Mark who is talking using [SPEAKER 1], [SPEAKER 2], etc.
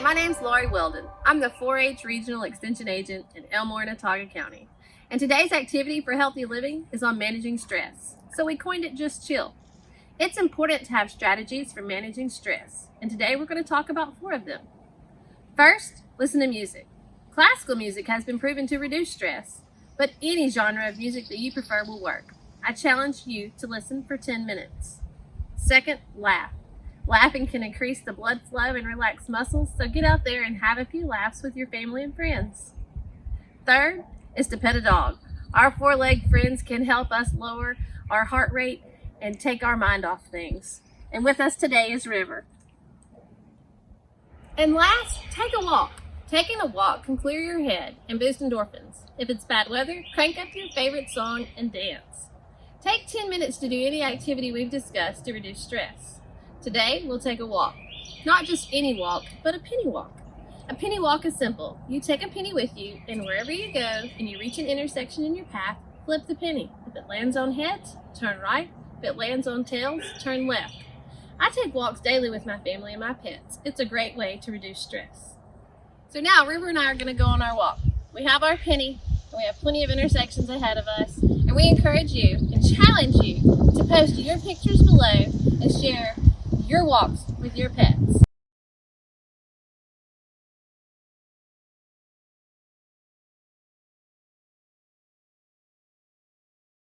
[SPEAKER 1] my name's Lori Weldon. I'm the 4-H Regional Extension Agent in Elmore and Autauga County. And today's activity for healthy living is on managing stress. So we coined it Just Chill. It's important to have strategies for managing stress. And today we're going to talk about four of them. First, listen to music. Classical music has been proven to reduce stress, but any genre of music that you prefer will work. I challenge you to listen for 10 minutes. Second, laugh. Laughing can increase the blood flow and relax muscles, so get out there and have a few laughs with your family and friends. Third is to pet a dog. Our four-legged friends can help us lower our heart rate and take our mind off things. And with us today is River. And last, take a walk. Taking a walk can clear your head and boost endorphins. If it's bad weather, crank up your favorite song and dance. Take 10 minutes to do any activity we've discussed to reduce stress. Today, we'll take a walk. Not just any walk, but a penny walk. A penny walk is simple. You take a penny with you, and wherever you go, and you reach an intersection in your path, flip the penny. If it lands on heads, turn right. If it lands on tails, turn left. I take walks daily with my family and my pets. It's a great way to reduce stress. So now, River and I are going to go on our walk. We have our penny, and we have plenty of intersections ahead of us, and we encourage you and challenge you to post your pictures below and share your walks with your pets.